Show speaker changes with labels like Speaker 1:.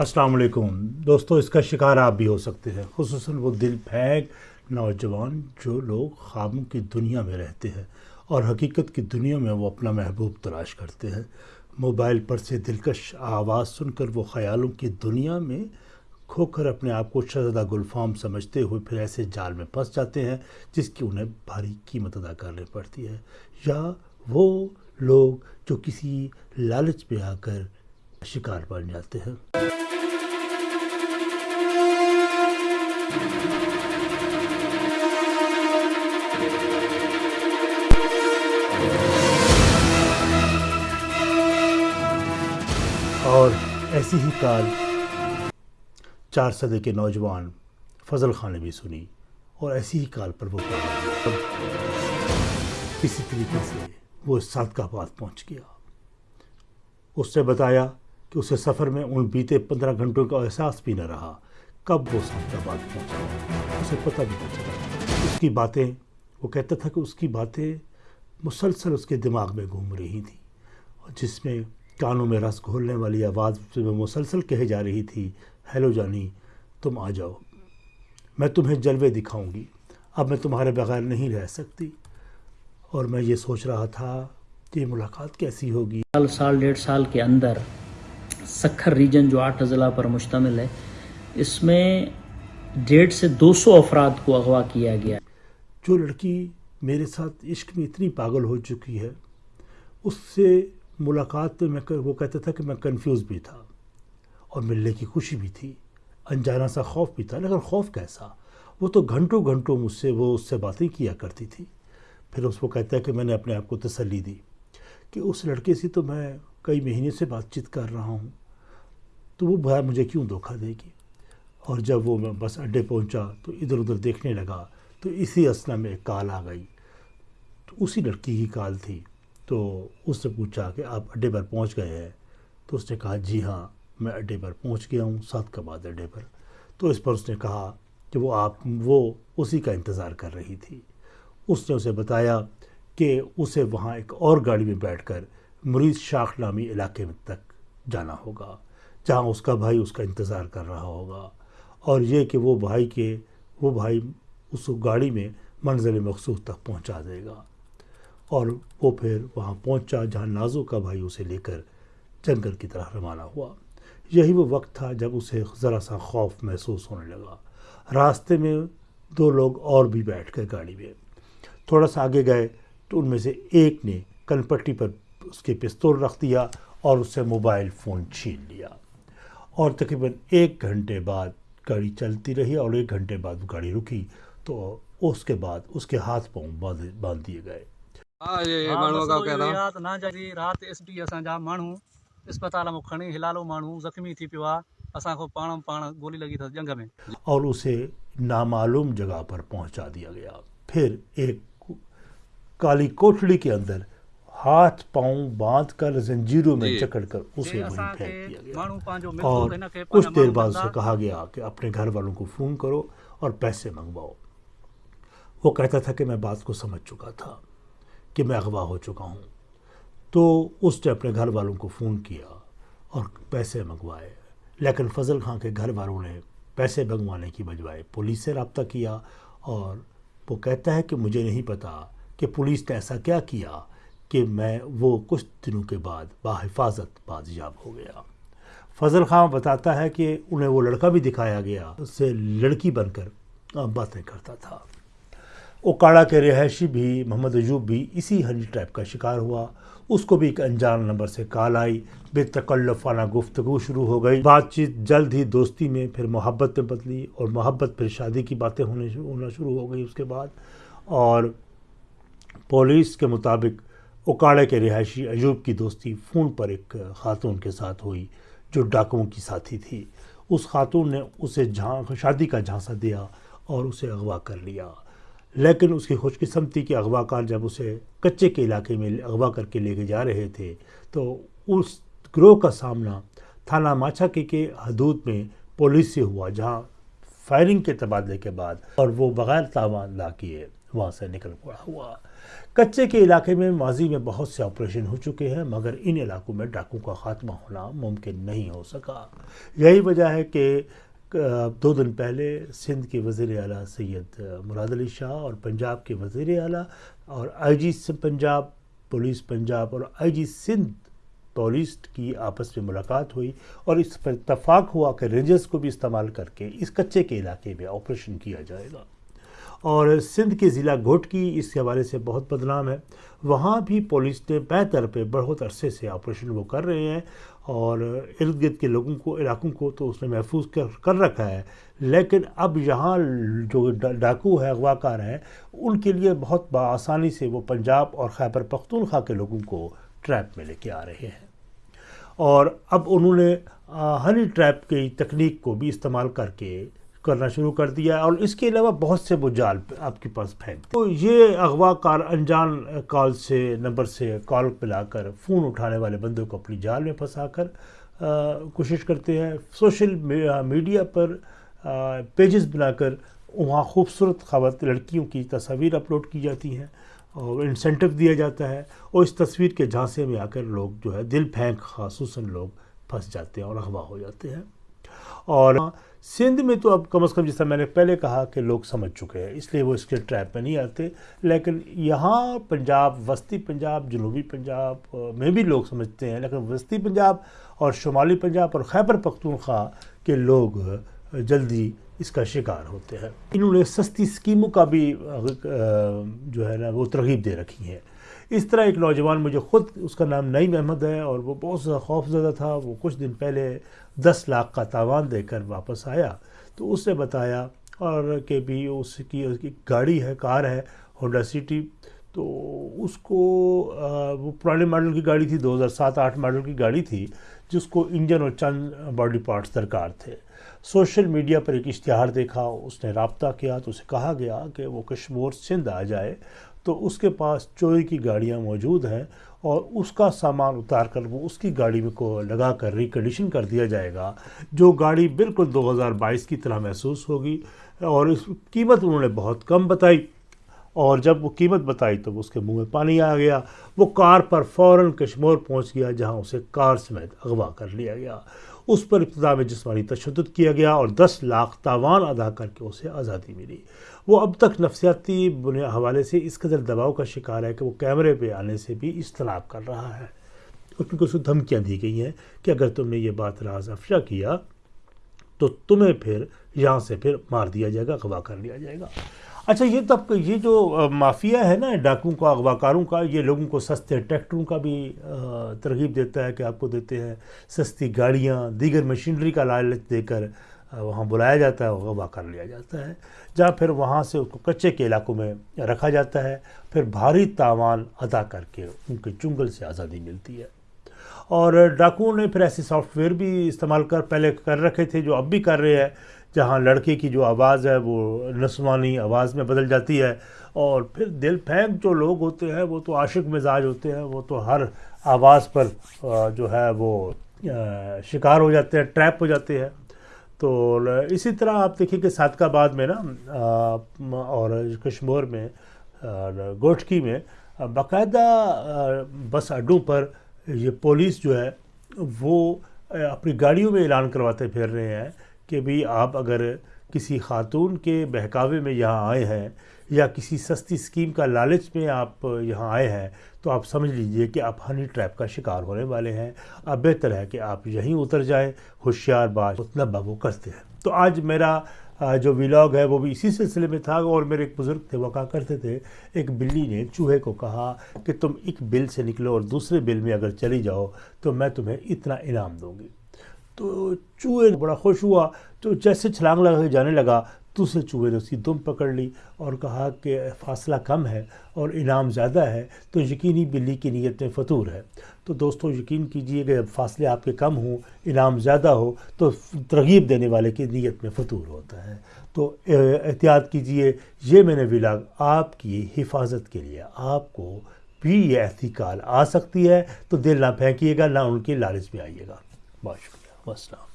Speaker 1: السلام علیکم۔ دوستو، اس کا شکار آپ بھی ہو سکتے ہیں۔ خصوصاً وہ دل پھینک نوجوان جو لوگ خوابوں کی دنیا میں رہتے ہیں اور حقیقت کی دنیا میں وہ اپنا محبوب تلاش کرتے ہیں۔ موبائل پر سے دلکش آواز سن کر وہ خیالوں کی دنیا میں کھو کر اپنے آپ کو شہزادہ گلفام سمجھتے ہوئے پھر ایسے جال میں پھنس جاتے ہیں جس کی انہیں بھاری قیمت ادا کرنی پڑتی ہے۔ یا وہ لوگ جو کسی لالچ پہ آ کر شکار بن جاتے ہیں۔ ایسی ہی کال چار صدے کے نوجوان فضل خان نے بھی سنی اور ایسی ہی کال پر وہ کسی طریقے سے وہ صادقہ بات پہنچ گیا۔ اس نے بتایا کہ اسے سفر میں ان بیتے پندرہ گھنٹوں کا احساس بھی نہ رہا۔ کب وہ صادقہ بات پہنچا؟ اسے پتہ بھی نہ چلا۔ اس کی باتیں، وہ کہتا تھا کہ اس کی باتیں مسلسل اس کے دماغ میں گھوم رہی تھیں جس میں کانوں میں رس گھولنے والی آواز میں مسلسل کہے جا رہی تھی ہیلو جانی تم آ جاؤ میں تمہیں جلوے دکھاؤں گی۔ اب میں تمہارے بغیر نہیں رہ سکتی۔ اور میں یہ سوچ رہا تھا کہ یہ ملاقات کیسی ہوگی۔
Speaker 2: سال سال ڈیڑھ سال کے اندر سکھر ریجن جو آٹھ ضلع پر مشتمل ہے اس میں ڈیڑھ سے دو سو افراد کو اغوا کیا گیا۔
Speaker 1: جو لڑکی میرے ساتھ عشق میں اتنی پاگل ہو چکی ہے اس سے ملاقات میں میں وہ کہتا تھا کہ میں کنفیوز بھی تھا اور ملنے کی خوشی بھی تھی، انجانا سا خوف بھی تھا، لیکن خوف کیسا؟ وہ تو گھنٹوں گھنٹوں مجھ سے وہ اس سے باتیں کیا کرتی تھی۔ پھر اس کو کہتا ہے کہ میں نے اپنے آپ کو تسلی دی کہ اس لڑکے سے تو میں کئی مہینے سے بات چیت کر رہا ہوں، تو وہ بھائی مجھے کیوں دھوکہ دے گی؟ اور جب وہ میں بس اڈے پہنچا تو ادھر ادھر دیکھنے لگا تو اسی اسنا میں ایک کال آ گئی۔ تو اسی لڑکی کی کال تھی۔ تو اس سے پوچھا کہ آپ اڈے پر پہنچ گئے ہیں، تو اس نے کہا جی ہاں میں اڈے پر پہنچ گیا ہوں، سات کا بعد اڈے پر۔ تو اس پر اس نے کہا کہ وہ آپ، وہ اسی کا انتظار کر رہی تھی۔ اس نے اسے بتایا کہ اسے وہاں ایک اور گاڑی میں بیٹھ کر مریض شاخ نامی علاقے میں تک جانا ہوگا، جہاں اس کا بھائی اس کا انتظار کر رہا ہوگا۔ اور یہ کہ وہ بھائی کے، وہ بھائی اس گاڑی میں منزل مخصوص تک پہنچا دے گا۔ اور وہ پھر وہاں پہنچا جہاں نازو کا بھائی اسے لے کر جنگل کی طرح روانہ ہوا۔ یہی وہ وقت تھا جب اسے ذرا سا خوف محسوس ہونے لگا۔ راستے میں دو لوگ اور بھی بیٹھ گئے گاڑی میں۔ تھوڑا سا آگے گئے تو ان میں سے ایک نے کن پٹی پر اس کے پستول رکھ دیا اور اس سے موبائل فون چھین لیا۔ اور تقریباً ایک گھنٹے بعد گاڑی چلتی رہی اور ایک گھنٹے بعد وہ گاڑی رکی تو اس کے بعد اس کے ہاتھ پاؤں باندھ دیے گئے۔
Speaker 3: جی
Speaker 1: اور اسے نامعلوم جگہ پر پہنچا دیا گیا۔ پھر ایک کالی کوٹڑی کے اندر ہاتھ پاؤں باندھ کر زنجیروں میں جکڑ کر اسے وہیں پھینک دیا گیا۔ اور کچھ دیر بعد اسے کہا گیا کہ اپنے گھر والوں کو فون کرو اور پیسے منگواؤ۔ وہ کہتا تھا کہ میں بات کو سمجھ چکا تھا۔ کہ میں اغوا ہو چکا ہوں۔ تو اس نے اپنے گھر والوں کو فون کیا اور پیسے منگوائے۔ لیکن فضل خان کے گھر والوں نے پیسے منگوانے کی بجوائے پولیس سے رابطہ کیا اور وہ کہتا ہے کہ مجھے نہیں پتا کہ پولیس نے ایسا کیا کیا کہ میں وہ کچھ دنوں کے بعد باحفاظت بازیاب ہو گیا۔ فضل خان بتاتا ہے کہ انہیں وہ لڑکا بھی دکھایا گیا، اس سے لڑکی بن کر باتیں کرتا تھا۔ اوکاڑا کے رہائشی بھی محمد ایوب بھی اسی ہنی ٹائپ کا شکار ہوا۔ اس کو بھی ایک انجان نمبر سے کال آئی۔ بے تکلفانہ گفتگو شروع ہو گئی۔ بات چیت جلد ہی دوستی میں پھر محبت میں بدلی اور محبت پھر شادی کی باتیں ہونے ہونا شروع ہو گئی اس کے بعد۔ اور پولیس کے مطابق اوکاڑے کے رہائشی ایوب کی دوستی فون پر ایک خاتون کے ساتھ ہوئی جو ڈاکوؤں کی ساتھی تھی۔ اس خاتون نے اسے جھان شادی کا جھانسا دیا اور اسے اغوا کر لیا۔ لیکن اس کی خوش قسمتی کے اغوا کار جب اسے کچے کے علاقے میں اغوا کر کے لے کے جا رہے تھے، تو اس گروہ کا سامنا تھانہ ماچھا کے کے حدود میں پولیس سے ہوا، جہاں فائرنگ کے تبادلے کے بعد اور وہ بغیر تاوان لا کیے وہاں سے نکل پڑا ہوا۔ کچے کے علاقے میں ماضی میں بہت سے آپریشن ہو چکے ہیں، مگر ان علاقوں میں ڈاکوں کا خاتمہ ہونا ممکن نہیں ہو سکا۔ یہی وجہ ہے کہ دو دن پہلے سندھ کے وزیر اعلیٰ سید مراد علی شاہ اور پنجاب کے وزیر اعلیٰ اور I G Punjab, police Punjab اور آئی جی سندھ پولیس کی آپس میں ملاقات ہوئی اور اس پر اتفاق ہوا کہ رینجرز کو بھی استعمال کر کے اس کچے کے علاقے میں آپریشن کیا جائے گا۔ اور سندھ کے ضلع گھوٹ کی اس حوالے سے بہت بدنام ہے۔ وہاں بھی پولیس نے بہتر پہ بہت عرصے سے آپریشن وہ کر رہے ہیں۔ اور ارد گرد کے لوگوں کو، علاقوں کو تو اس نے محفوظ کر کر رکھا ہے۔ لیکن اب یہاں جو ڈاکو ہے اغوا کار ہیں ان کے لیے بہت بآسانی سے وہ پنجاب اور خیبر پختونخوا کے لوگوں کو ٹریپ میں لے کے آ رہے ہیں۔ اور اب انہوں نے ہنی ٹریپ کی تکنیک کو بھی استعمال کر کے کرنا شروع کر دیا اور اس کے علاوہ بہت سے وہ جال آپ کے پاس پھینک تو یہ اغوا کار انجان کال سے نمبر سے کال پلا کر فون اٹھانے والے بندوں کو اپنی جال میں پھنسا کر کوشش کرتے ہیں سوشل میڈیا پر پیجز بنا کر وہاں خوبصورت خوات لڑکیوں کی تصاویر اپلوڈ کی جاتی ہیں اور انسینٹو دیا جاتا ہے اور اس تصویر کے جھانسے میں آ کر لوگ جو ہے دل پھینک خصوصاً لوگ پھنس جاتے ہیں اور اغوا ہو جاتے ہیں۔ اور سندھ میں تو اب کم از کم جیسا میں نے پہلے کہا کہ لوگ سمجھ چکے ہیں، اس لیے وہ اس کے ٹریپ میں نہیں آتے۔ لیکن یہاں پنجاب، وسطی پنجاب، جنوبی پنجاب میں بھی لوگ سمجھتے ہیں۔ لیکن وسطی پنجاب اور شمالی پنجاب اور خیبر پختونخوا کے لوگ جلدی اس کا شکار ہوتے ہیں۔ انہوں نے سستی اسکیموں کا بھی جو ہے نا، وہ ترغیب دے رکھی ہیں۔ اس طرح ایک نوجوان مجھے خود اس کا نام نعیم احمد ہے اور وہ بہت زیادہ خوف زدہ تھا۔ وہ کچھ دن پہلے دس لاکھ کا تاوان دے کر واپس آیا تو اس نے بتایا اور کہ بھی اس کی گاڑی ہے، کار ہے، ہونڈا سٹی۔ تو اس کو وہ پرانے ماڈل کی گاڑی تھی، دو ہزار سات، آٹھ ماڈل کی گاڑی تھی، جس کو انجن اور چند باڈی پارٹس درکار تھے۔ سوشل میڈیا پر ایک اشتہار دیکھا، اس نے رابطہ کیا تو اسے کہا گیا کہ وہ کشمور سندھ آ جائے۔ تو اس کے پاس چوری کی گاڑیاں موجود ہیں اور اس کا سامان اتار کر وہ اس کی گاڑی میں کو لگا کر ریکنڈیشن کر دیا جائے گا، جو گاڑی بالکل دو ہزار بائیس کی طرح محسوس ہوگی اور اس قیمت انہوں نے بہت کم بتائی۔ اور جب وہ قیمت بتائی تو اس کے منہ میں پانی آ گیا۔ وہ کار پر فوراً کشمور پہنچ گیا، جہاں اسے کار سمیت اغوا کر لیا گیا۔ اس پر ابتدا میں جسمانی تشدد کیا گیا اور دس لاکھ تاوان ادا کر کے اسے آزادی ملی۔ وہ اب تک نفسیاتی حوالے سے اس قدر دباؤ کا شکار ہے کہ وہ کیمرے پہ آنے سے بھی اجتناب کر رہا ہے۔ اور کیونکہ اسے دھمکیاں دی گئی ہیں کہ اگر تم نے یہ بات راز افشا کیا تو تمہیں پھر یہاں سے پھر مار دیا جائے گا اغوا کر لیا جائے گا۔ اچھا یہ تب یہ جو مافیا ہے نا ڈاکوں کا اغوا کاروں کا، یہ لوگوں کو سستے ٹریکٹروں کا بھی ترغیب دیتا ہے کہ آپ کو دیتے ہیں۔ سستی گاڑیاں، دیگر مشینری کا لالچ دے کر وہاں بلایا جاتا ہے اغوا کر لیا جاتا ہے۔ جہاں پھر وہاں سے اس کو کچے کے علاقوں میں رکھا جاتا ہے، پھر بھاری تاوان ادا کر کے ان کے چنگل سے آزادی ملتی ہے۔ اور ڈاکوؤں نے پھر ایسے سافٹ ویئر بھی استعمال کر، پہلے کر رکھے تھے جو اب بھی کر رہے ہیں۔ جہاں لڑکے کی جو آواز ہے وہ نسوانی آواز میں بدل جاتی ہے اور پھر دل پھینک جو لوگ ہوتے ہیں وہ تو عاشق مزاج ہوتے ہیں، وہ تو ہر آواز پر جو ہے وہ شکار ہو جاتے ہیں، ٹریپ ہو جاتے ہیں۔ تو اسی طرح آپ دیکھیں کہ صادقہ آباد میں نا اور کشمور میں گوٹکی میں، باقاعدہ بس اڈوں پر یہ پولیس جو ہے وہ اپنی گاڑیوں میں اعلان کرواتے پھر رہے ہیں۔ کہ بھی آپ اگر کسی خاتون کے بہکاوے میں یہاں آئے ہیں یا کسی سستی اسکیم کا لالچ میں آپ یہاں آئے ہیں، تو آپ سمجھ لیجیے کہ آپ ہنی ٹریپ کا شکار ہونے والے ہیں۔ اب بہتر ہے کہ آپ یہیں اتر جائیں، ہوشیار باز اتنا بابو کرتے ہیں۔ تو آج میرا جو ویلاگ ہے وہ بھی اسی سلسلے میں تھا اور میرے ایک بزرگ تھے، وہ کہا کرتے تھے، ایک بلی نے چوہے کو کہا کہ تم ایک بل سے نکلو اور دوسرے بل میں اگر چلی جاؤ تو میں تمہیں اتنا انعام دوں گی۔ تو چوہے بڑا خوش ہوا تو جیسے چھلانگ لگا کے جانے لگا دوسرے چوہے نے اس کی دم پکڑ لی اور کہا کہ فاصلہ کم ہے اور انعام زیادہ ہے، تو یقینی بلی کی نیت میں فطور ہے۔ تو دوستو، یقین کیجیے کہ فاصلے آپ کے کم ہوں، انعام زیادہ ہو، تو ترغیب دینے والے کی نیت میں فطور ہوتا ہے۔ تو احتیاط کیجیے، یہ میں نے ولاگ آپ کی حفاظت کے لیے آپ کو بھی یہ احتیقال آ سکتی ہے۔ تو دل نہ پھینکیے گا، نہ ان کی لالچ میں آئیے گا۔ بہت وسلام